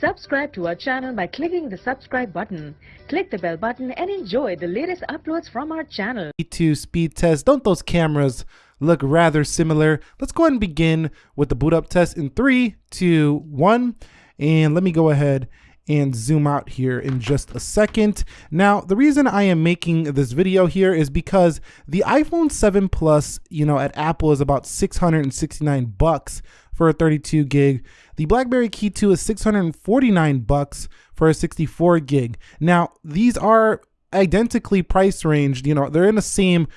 Subscribe to our channel by clicking the subscribe button. Click the bell button and enjoy the latest uploads from our channel. Key 2 speed test. Don't those cameras look rather similar? Let's go ahead and begin with the boot up test in three, two, one. And let me go ahead and zoom out here in just a second. Now, the reason I am making this video here is because the iPhone 7 Plus, you know, at Apple is about 669 bucks for a 32 gig. The BlackBerry Key 2 is 649 bucks for a 64 gig. Now, these are identically price ranged, you know, they're in the same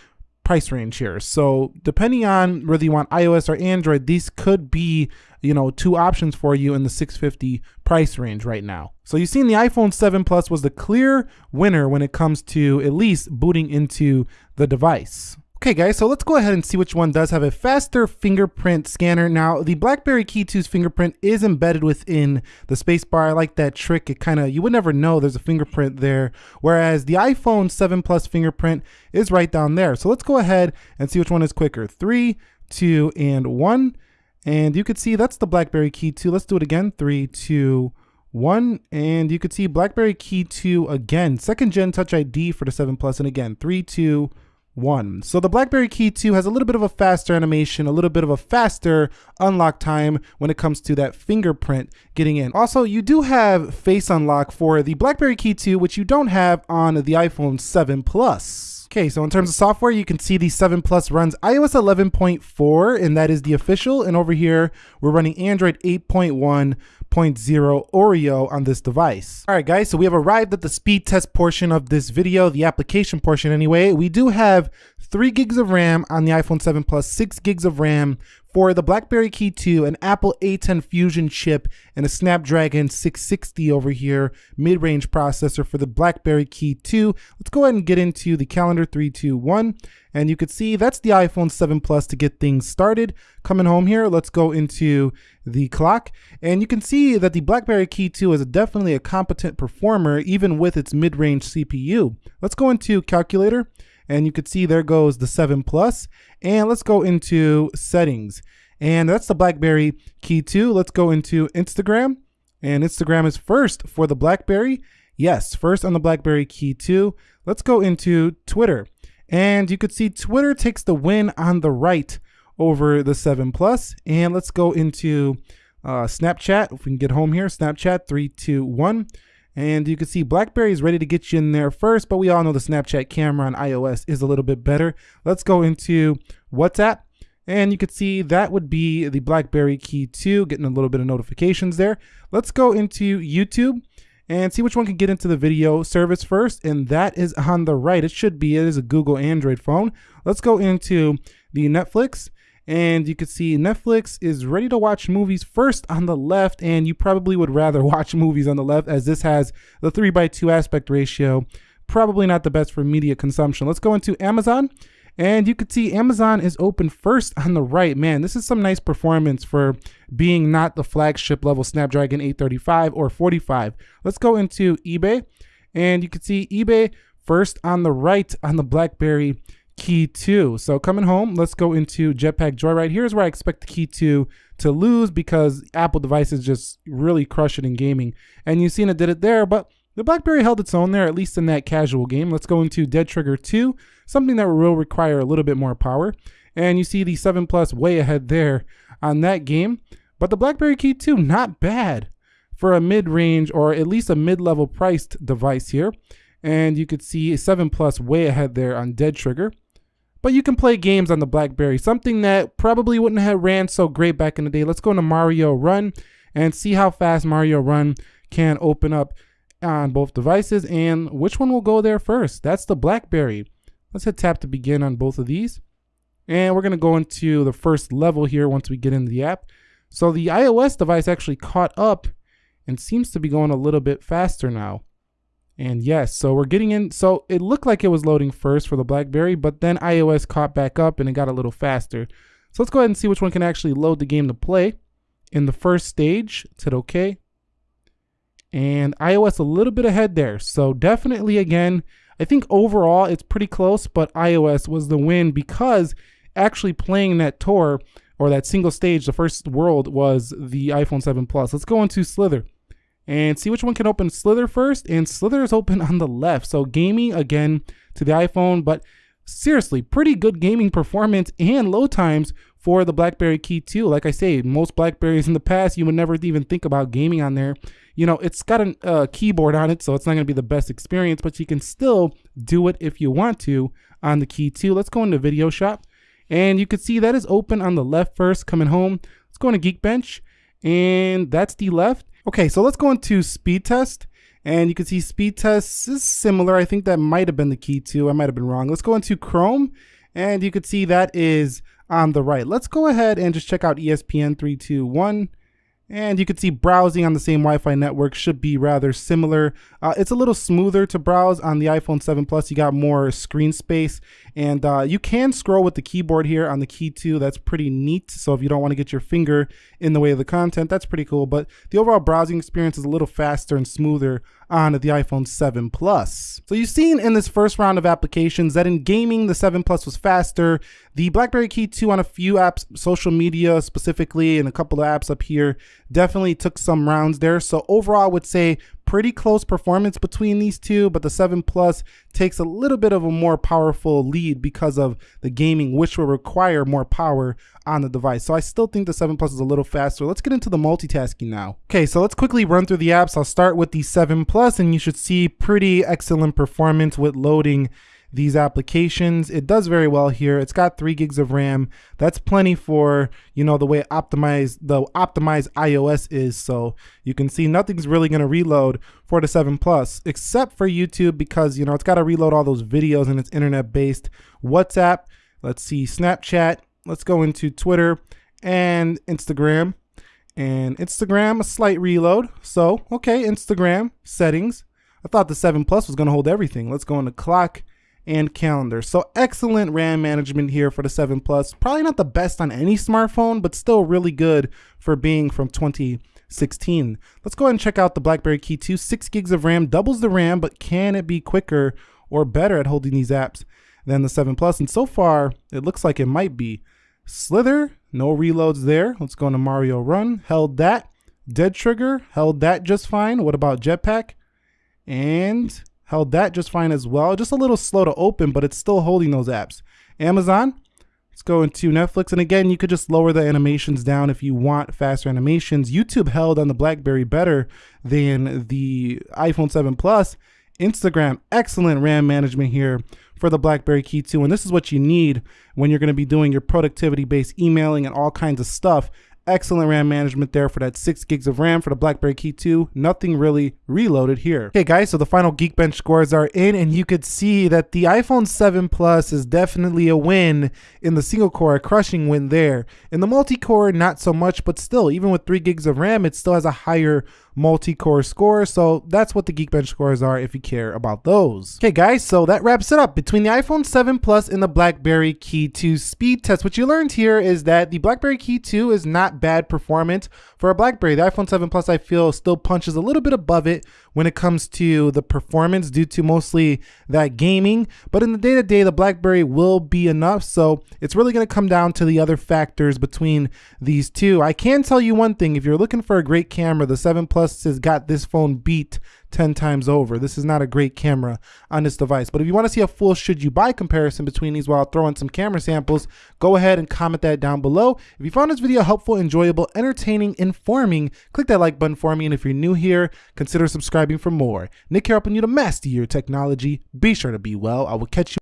price range here. So depending on whether you want iOS or Android, these could be, you know, two options for you in the 650 price range right now. So you've seen the iPhone 7 Plus was the clear winner when it comes to at least booting into the device. Okay guys, so let's go ahead and see which one does have a faster fingerprint scanner. Now, the BlackBerry Key 2's fingerprint is embedded within the spacebar. I like that trick. It kind of, you would never know there's a fingerprint there. Whereas the iPhone 7 Plus fingerprint is right down there. So let's go ahead and see which one is quicker. Three, two, and one. And you could see that's the BlackBerry Key 2. Let's do it again. Three, two, one. And you could see BlackBerry Key 2 again. Second gen Touch ID for the 7 Plus. And again, three, two, one. So the BlackBerry Key 2 has a little bit of a faster animation, a little bit of a faster unlock time when it comes to that fingerprint getting in. Also, you do have face unlock for the BlackBerry Key 2, which you don't have on the iPhone 7 Plus. Okay, so in terms of software, you can see the 7 Plus runs iOS 11.4, and that is the official. And over here, we're running Android 8.1.0 Oreo on this device. All right, guys, so we have arrived at the speed test portion of this video, the application portion anyway. We do have three gigs of RAM on the iPhone 7 Plus, six gigs of RAM for the BlackBerry Key 2, an Apple A10 Fusion chip, and a Snapdragon 660 over here, mid-range processor for the BlackBerry Key 2. Let's go ahead and get into the calendar 321. And you could see that's the iPhone 7 Plus to get things started. Coming home here, let's go into the clock. And you can see that the BlackBerry Key 2 is definitely a competent performer, even with its mid-range CPU. Let's go into calculator and you could see there goes the 7 Plus. And let's go into settings. And that's the BlackBerry Key 2. Let's go into Instagram. And Instagram is first for the BlackBerry. Yes, first on the BlackBerry Key 2. Let's go into Twitter. And you could see Twitter takes the win on the right over the 7 Plus. And let's go into uh, Snapchat. If we can get home here, Snapchat 321. And you can see BlackBerry is ready to get you in there first, but we all know the Snapchat camera on iOS is a little bit better. Let's go into WhatsApp. And you can see that would be the BlackBerry Key 2, getting a little bit of notifications there. Let's go into YouTube and see which one can get into the video service first. And that is on the right. It should be, it is a Google Android phone. Let's go into the Netflix and you can see Netflix is ready to watch movies first on the left and you probably would rather watch movies on the left as this has the 3 by 2 aspect ratio probably not the best for media consumption. Let's go into Amazon and you can see Amazon is open first on the right. Man this is some nice performance for being not the flagship level Snapdragon 835 or 45 let's go into eBay and you can see eBay first on the right on the BlackBerry Key 2. So coming home, let's go into Jetpack Joyride. Here's where I expect the Key 2 to lose because Apple devices just really crush it in gaming. And you've seen it did it there, but the BlackBerry held its own there, at least in that casual game. Let's go into Dead Trigger 2, something that will require a little bit more power. And you see the 7 Plus way ahead there on that game. But the BlackBerry Key 2, not bad for a mid-range or at least a mid-level priced device here. And you could see a 7 Plus way ahead there on Dead Trigger but you can play games on the BlackBerry, something that probably wouldn't have ran so great back in the day. Let's go into Mario Run and see how fast Mario Run can open up on both devices and which one will go there first. That's the BlackBerry. Let's hit tap to begin on both of these. And we're going to go into the first level here once we get into the app. So the iOS device actually caught up and seems to be going a little bit faster now. And yes, so we're getting in. So it looked like it was loading first for the BlackBerry, but then iOS caught back up and it got a little faster. So let's go ahead and see which one can actually load the game to play. In the first stage, it said okay. And iOS a little bit ahead there. So definitely again, I think overall it's pretty close, but iOS was the win because actually playing that tour or that single stage, the first world was the iPhone 7 Plus. Let's go into Slither. And see which one can open Slither first. And Slither is open on the left. So gaming again to the iPhone, but seriously, pretty good gaming performance and load times for the BlackBerry Key 2. Like I say, most Blackberries in the past, you would never even think about gaming on there. You know, it's got a uh, keyboard on it, so it's not going to be the best experience, but you can still do it if you want to on the Key 2. Let's go into Video Shop, and you can see that is open on the left first, coming home. Let's go into Geekbench, and that's the left. Okay, so let's go into Speed Test. And you can see speed test is similar. I think that might have been the Key 2. I might have been wrong. Let's go into Chrome and you can see that is on the right. Let's go ahead and just check out ESPN 321. And you can see browsing on the same Wi-Fi network should be rather similar. Uh, it's a little smoother to browse on the iPhone 7 Plus. You got more screen space and uh, you can scroll with the keyboard here on the key 2. That's pretty neat. So if you don't want to get your finger in the way of the content, that's pretty cool. But the overall browsing experience is a little faster and smoother on the iPhone 7 Plus. So you've seen in this first round of applications that in gaming, the 7 Plus was faster. The BlackBerry Key 2 on a few apps, social media specifically, and a couple of apps up here, definitely took some rounds there. So overall, I would say pretty close performance between these two, but the 7 Plus takes a little bit of a more powerful lead because of the gaming, which will require more power on the device. So I still think the 7 Plus is a little faster. Let's get into the multitasking now. Okay, so let's quickly run through the apps. I'll start with the 7 Plus, and you should see pretty excellent performance with loading these applications. It does very well here. It's got three gigs of RAM. That's plenty for, you know, the way optimized the optimized iOS is. So you can see nothing's really going to reload for the 7 Plus, except for YouTube because, you know, it's got to reload all those videos and it's internet based. WhatsApp, let's see, Snapchat, let's go into Twitter and Instagram. And Instagram, a slight reload. So, okay, Instagram settings. I thought the 7 Plus was going to hold everything. Let's go into clock and calendar. So excellent RAM management here for the 7 Plus. Probably not the best on any smartphone, but still really good for being from 2016. Let's go ahead and check out the BlackBerry Key 2. 6 gigs of RAM, doubles the RAM, but can it be quicker or better at holding these apps than the 7 Plus? And so far, it looks like it might be. Slither, no reloads there. Let's go into Mario Run, held that. Dead Trigger, held that just fine. What about Jetpack? And held that just fine as well. Just a little slow to open, but it's still holding those apps. Amazon, let's go into Netflix. And again, you could just lower the animations down if you want faster animations. YouTube held on the BlackBerry better than the iPhone 7 Plus. Instagram, excellent RAM management here for the BlackBerry Key 2. And this is what you need when you're going to be doing your productivity-based emailing and all kinds of stuff Excellent RAM management there for that 6 gigs of RAM for the BlackBerry Key 2. Nothing really reloaded here. Okay guys, so the final Geekbench scores are in and you could see that the iPhone 7 Plus is definitely a win in the single core, a crushing win there. In the multi-core, not so much, but still, even with 3 gigs of RAM, it still has a higher multi-core score. So that's what the Geekbench scores are if you care about those. Okay guys, so that wraps it up. Between the iPhone 7 Plus and the BlackBerry Key 2 speed test, what you learned here is that the BlackBerry Key 2 is not bad performance for a BlackBerry. The iPhone 7 Plus I feel still punches a little bit above it when it comes to the performance due to mostly that gaming. But in the day-to-day, the BlackBerry will be enough. So it's really going to come down to the other factors between these two. I can tell you one thing, if you're looking for a great camera, the 7 Plus has got this phone beat 10 times over. This is not a great camera on this device. But if you want to see a full should you buy comparison between these while throwing some camera samples, go ahead and comment that down below. If you found this video helpful, enjoyable, entertaining, informing, click that like button for me. And if you're new here, consider subscribing for more. Nick here helping you to master your technology. Be sure to be well. I will catch you